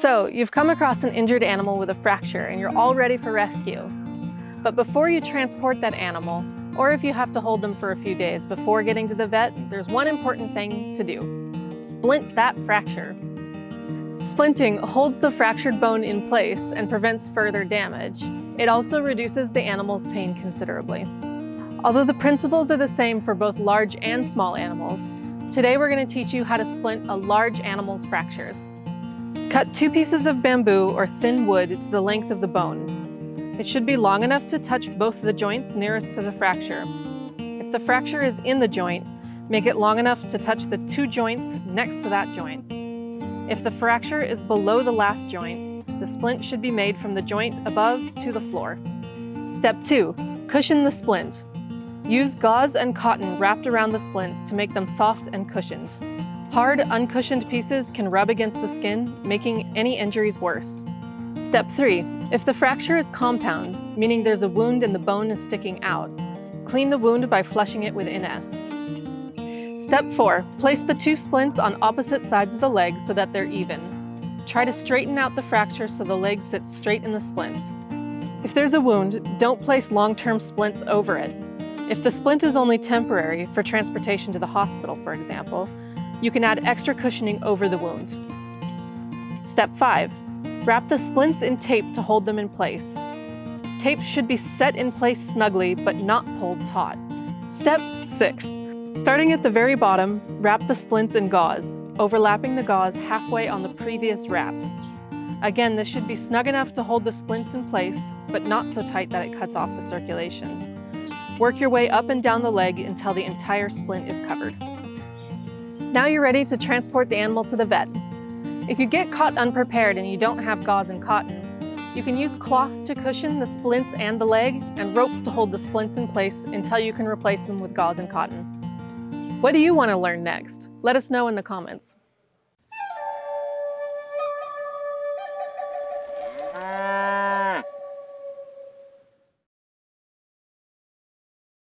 So, you've come across an injured animal with a fracture and you're all ready for rescue. But before you transport that animal, or if you have to hold them for a few days before getting to the vet, there's one important thing to do. Splint that fracture. Splinting holds the fractured bone in place and prevents further damage. It also reduces the animal's pain considerably. Although the principles are the same for both large and small animals, today we're going to teach you how to splint a large animal's fractures. Cut two pieces of bamboo or thin wood to the length of the bone. It should be long enough to touch both the joints nearest to the fracture. If the fracture is in the joint, make it long enough to touch the two joints next to that joint. If the fracture is below the last joint, the splint should be made from the joint above to the floor. Step 2. Cushion the splint. Use gauze and cotton wrapped around the splints to make them soft and cushioned. Hard, uncushioned pieces can rub against the skin, making any injuries worse. Step 3. If the fracture is compound, meaning there's a wound and the bone is sticking out, clean the wound by flushing it with NS. Step 4. Place the two splints on opposite sides of the leg so that they're even. Try to straighten out the fracture so the leg sits straight in the splints. If there's a wound, don't place long-term splints over it. If the splint is only temporary, for transportation to the hospital, for example, you can add extra cushioning over the wound. Step 5. Wrap the splints in tape to hold them in place. Tape should be set in place snugly, but not pulled taut. Step 6. Starting at the very bottom, wrap the splints in gauze, overlapping the gauze halfway on the previous wrap. Again, this should be snug enough to hold the splints in place, but not so tight that it cuts off the circulation. Work your way up and down the leg until the entire splint is covered. Now you're ready to transport the animal to the vet. If you get caught unprepared and you don't have gauze and cotton, you can use cloth to cushion the splints and the leg and ropes to hold the splints in place until you can replace them with gauze and cotton. What do you want to learn next? Let us know in the comments.